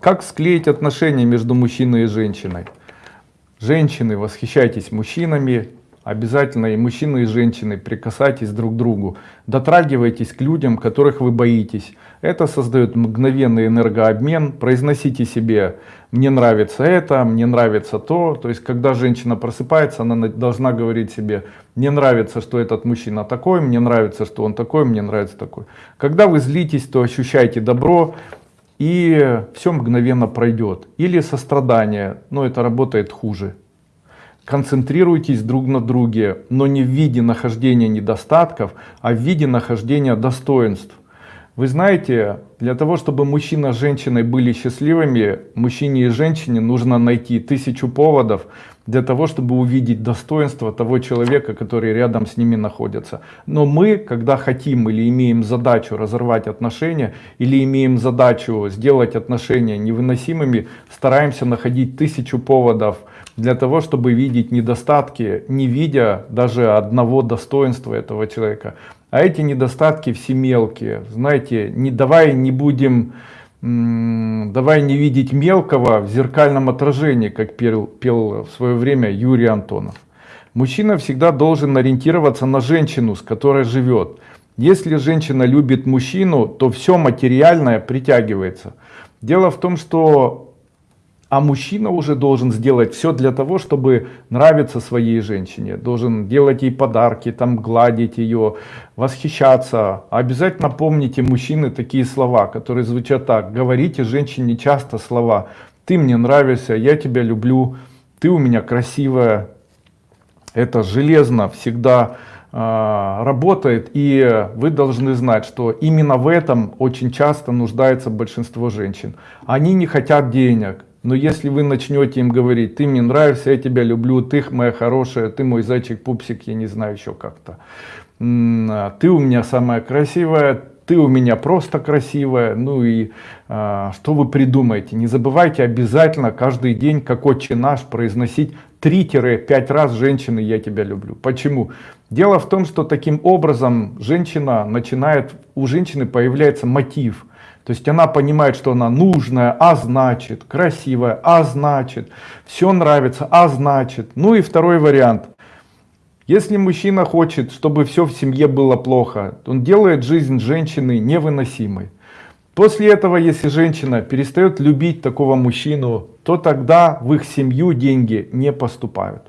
Как склеить отношения между мужчиной и женщиной? Женщины, восхищайтесь мужчинами, обязательно и мужчины, и женщины, прикасайтесь друг к другу, дотрагивайтесь к людям, которых вы боитесь. Это создает мгновенный энергообмен, произносите себе «мне нравится это», «мне нравится то». То есть, когда женщина просыпается, она должна говорить себе «мне нравится, что этот мужчина такой», «мне нравится, что он такой», «мне нравится такой». Когда вы злитесь, то ощущайте добро, и все мгновенно пройдет. Или сострадание, но это работает хуже. Концентрируйтесь друг на друге, но не в виде нахождения недостатков, а в виде нахождения достоинств. Вы знаете, для того, чтобы мужчина с женщиной были счастливыми, мужчине и женщине нужно найти тысячу поводов для того, чтобы увидеть достоинство того человека, который рядом с ними находится. Но мы, когда хотим или имеем задачу разорвать отношения, или имеем задачу сделать отношения невыносимыми, стараемся находить тысячу поводов для того, чтобы видеть недостатки, не видя даже одного достоинства этого человека. А эти недостатки все мелкие. Знаете, не, давай не будем, давай не видеть мелкого в зеркальном отражении, как пел, пел в свое время Юрий Антонов. Мужчина всегда должен ориентироваться на женщину, с которой живет. Если женщина любит мужчину, то все материальное притягивается. Дело в том, что а мужчина уже должен сделать все для того, чтобы нравиться своей женщине. Должен делать ей подарки, там гладить ее, восхищаться. Обязательно помните, мужчины, такие слова, которые звучат так. Говорите женщине часто слова. Ты мне нравишься, я тебя люблю, ты у меня красивая. Это железно всегда э, работает. И вы должны знать, что именно в этом очень часто нуждается большинство женщин. Они не хотят денег но если вы начнете им говорить, ты мне нравишься, я тебя люблю, ты моя хорошая, ты мой зайчик, пупсик, я не знаю еще как-то. А, ты у меня самая красивая, ты у меня просто красивая. Ну и а, что вы придумаете? Не забывайте обязательно каждый день, как отче наш, произносить 3-5 раз женщины «я тебя люблю». Почему? Дело в том, что таким образом женщина начинает, у женщины появляется мотив – то есть она понимает, что она нужная, а значит, красивая, а значит, все нравится, а значит. Ну и второй вариант. Если мужчина хочет, чтобы все в семье было плохо, он делает жизнь женщины невыносимой. После этого, если женщина перестает любить такого мужчину, то тогда в их семью деньги не поступают.